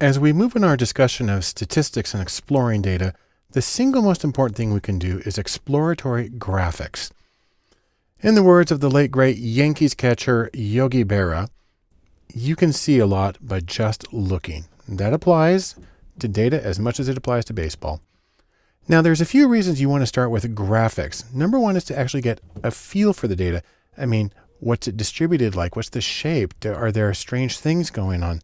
As we move in our discussion of statistics and exploring data, the single most important thing we can do is exploratory graphics. In the words of the late great Yankees catcher Yogi Berra, you can see a lot by just looking. That applies to data as much as it applies to baseball. Now, there's a few reasons you want to start with graphics. Number one is to actually get a feel for the data. I mean, what's it distributed like? What's the shape? Are there strange things going on?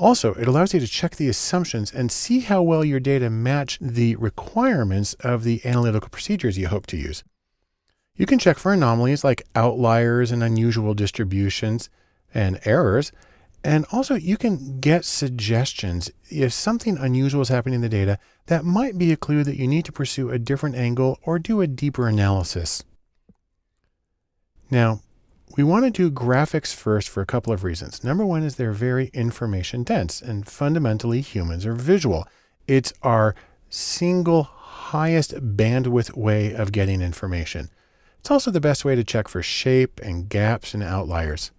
Also, it allows you to check the assumptions and see how well your data match the requirements of the analytical procedures you hope to use. You can check for anomalies like outliers and unusual distributions and errors. And also you can get suggestions if something unusual is happening in the data that might be a clue that you need to pursue a different angle or do a deeper analysis. Now, we want to do graphics first for a couple of reasons. Number one is they're very information dense and fundamentally humans are visual. It's our single highest bandwidth way of getting information. It's also the best way to check for shape and gaps and outliers.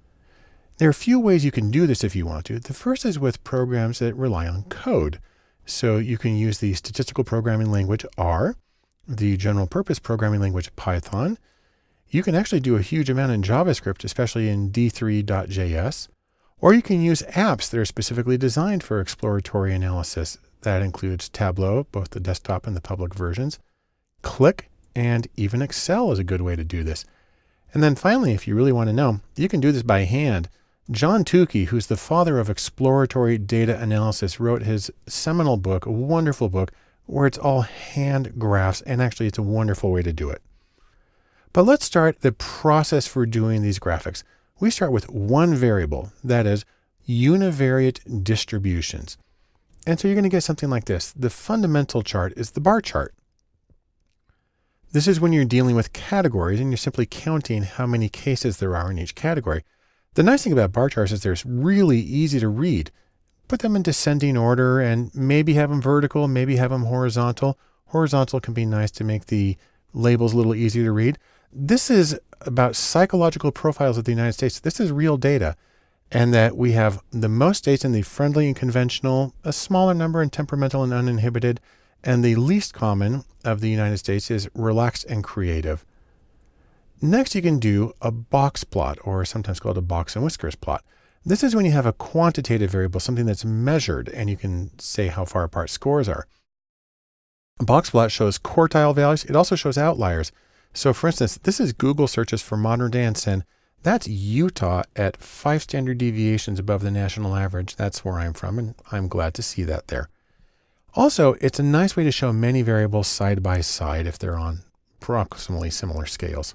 There are a few ways you can do this if you want to. The first is with programs that rely on code. So you can use the statistical programming language R, the general purpose programming language Python, you can actually do a huge amount in JavaScript, especially in d3.js, or you can use apps that are specifically designed for exploratory analysis. That includes Tableau, both the desktop and the public versions, Qlik, and even Excel is a good way to do this. And then finally, if you really want to know, you can do this by hand. John Tukey, who's the father of exploratory data analysis, wrote his seminal book, a wonderful book, where it's all hand graphs, and actually it's a wonderful way to do it. But let's start the process for doing these graphics. We start with one variable, that is univariate distributions. And so you're going to get something like this. The fundamental chart is the bar chart. This is when you're dealing with categories and you're simply counting how many cases there are in each category. The nice thing about bar charts is they're really easy to read. Put them in descending order and maybe have them vertical, maybe have them horizontal. Horizontal can be nice to make the labels a little easier to read. This is about psychological profiles of the United States. This is real data. And that we have the most states in the friendly and conventional, a smaller number in temperamental and uninhibited, and the least common of the United States is relaxed and creative. Next, you can do a box plot, or sometimes called a box and whiskers plot. This is when you have a quantitative variable, something that's measured, and you can say how far apart scores are. A box plot shows quartile values. It also shows outliers. So for instance, this is Google searches for modern dance and that's Utah at five standard deviations above the national average. That's where I'm from and I'm glad to see that there. Also, it's a nice way to show many variables side by side if they're on approximately similar scales.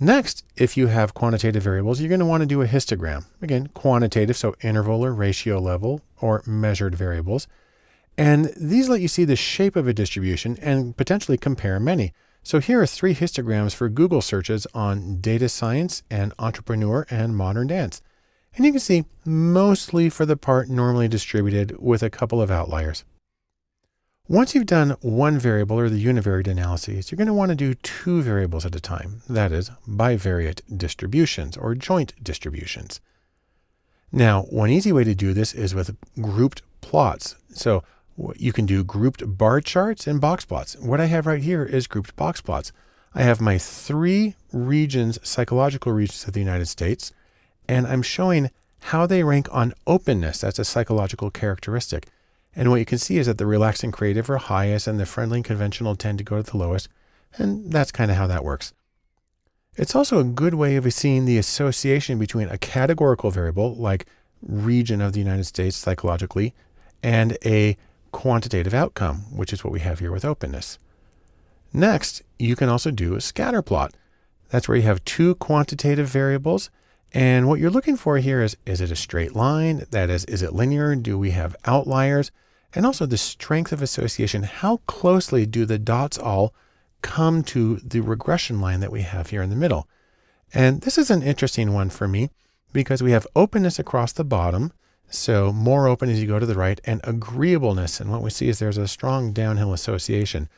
Next, if you have quantitative variables, you're going to want to do a histogram. Again, quantitative, so interval or ratio level or measured variables. And these let you see the shape of a distribution and potentially compare many. So here are three histograms for Google searches on data science and entrepreneur and modern dance. And you can see mostly for the part normally distributed with a couple of outliers. Once you've done one variable or the univariate analyses, you're going to want to do two variables at a time. That is bivariate distributions or joint distributions. Now, one easy way to do this is with grouped plots. So you can do grouped bar charts and box plots. What I have right here is grouped box plots. I have my three regions, psychological regions of the United States, and I'm showing how they rank on openness. That's a psychological characteristic. And what you can see is that the relaxed and creative are highest and the friendly and conventional tend to go to the lowest. And that's kind of how that works. It's also a good way of seeing the association between a categorical variable like region of the United States psychologically and a quantitative outcome, which is what we have here with openness. Next, you can also do a scatter plot. That's where you have two quantitative variables. And what you're looking for here is, is it a straight line? That is, is it linear? Do we have outliers? And also the strength of association. How closely do the dots all come to the regression line that we have here in the middle? And this is an interesting one for me because we have openness across the bottom. So more open as you go to the right and agreeableness. And what we see is there's a strong downhill association.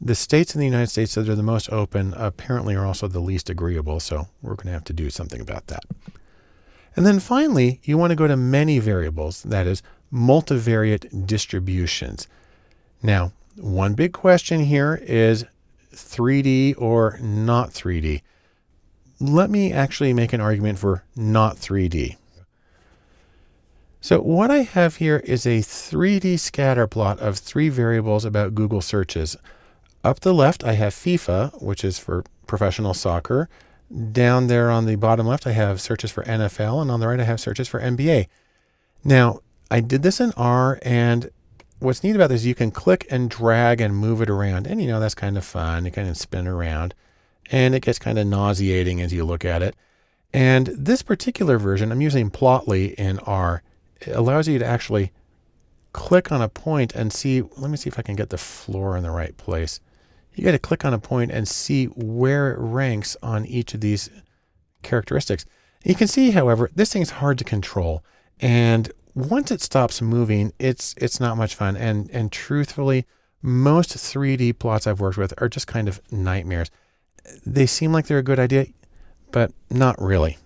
The states in the United States that are the most open apparently are also the least agreeable. So we're going to have to do something about that. And then finally, you want to go to many variables, that is multivariate distributions. Now, one big question here is 3D or not 3D. Let me actually make an argument for not 3D. So what I have here is a 3D scatter plot of three variables about Google searches. Up the left, I have FIFA, which is for professional soccer. Down there on the bottom left, I have searches for NFL, and on the right, I have searches for NBA. Now, I did this in R, and what's neat about this is you can click and drag and move it around. And you know, that's kind of fun. You kind of spin around and it gets kind of nauseating as you look at it. And this particular version, I'm using Plotly in R. It allows you to actually click on a point and see, let me see if I can get the floor in the right place. You got to click on a point and see where it ranks on each of these characteristics. You can see, however, this thing's hard to control. And once it stops moving, it's it's not much fun. And and truthfully, most 3D plots I've worked with are just kind of nightmares. They seem like they're a good idea, but not really.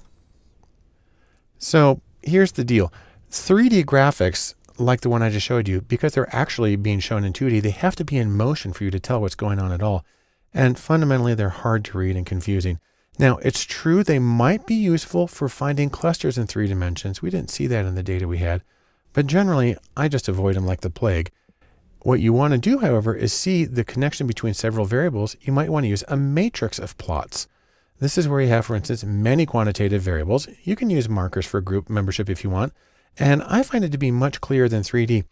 So here's the deal. 3D graphics, like the one I just showed you, because they're actually being shown in 2D, they have to be in motion for you to tell what's going on at all. And fundamentally, they're hard to read and confusing. Now, it's true they might be useful for finding clusters in three dimensions. We didn't see that in the data we had, but generally, I just avoid them like the plague. What you want to do, however, is see the connection between several variables. You might want to use a matrix of plots. This is where you have, for instance, many quantitative variables. You can use markers for group membership if you want, and I find it to be much clearer than 3D.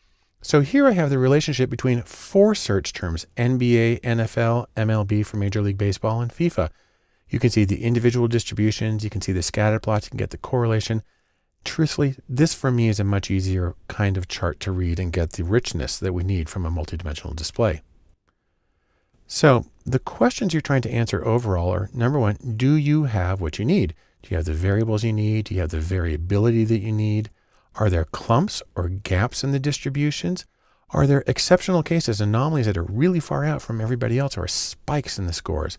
So here I have the relationship between four search terms, NBA, NFL, MLB for Major League Baseball, and FIFA. You can see the individual distributions. You can see the scatter plots. You can get the correlation. Truthfully, this for me is a much easier kind of chart to read and get the richness that we need from a multidimensional display. So the questions you're trying to answer overall are number one, do you have what you need? Do you have the variables you need? Do you have the variability that you need? Are there clumps or gaps in the distributions? Are there exceptional cases, anomalies that are really far out from everybody else or spikes in the scores?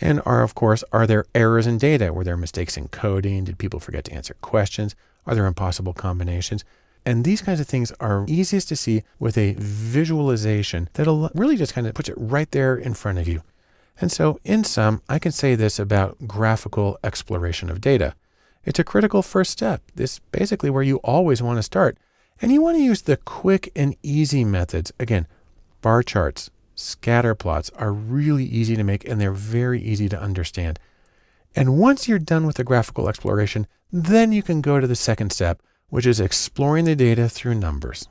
And are, of course, are there errors in data? Were there mistakes in coding? Did people forget to answer questions? Are there impossible combinations? And these kinds of things are easiest to see with a visualization that'll really just kind of puts it right there in front of you. And so in sum, I can say this about graphical exploration of data. It's a critical first step. This basically where you always want to start. And you want to use the quick and easy methods. Again, bar charts, scatter plots are really easy to make and they're very easy to understand. And once you're done with the graphical exploration, then you can go to the second step, which is exploring the data through numbers.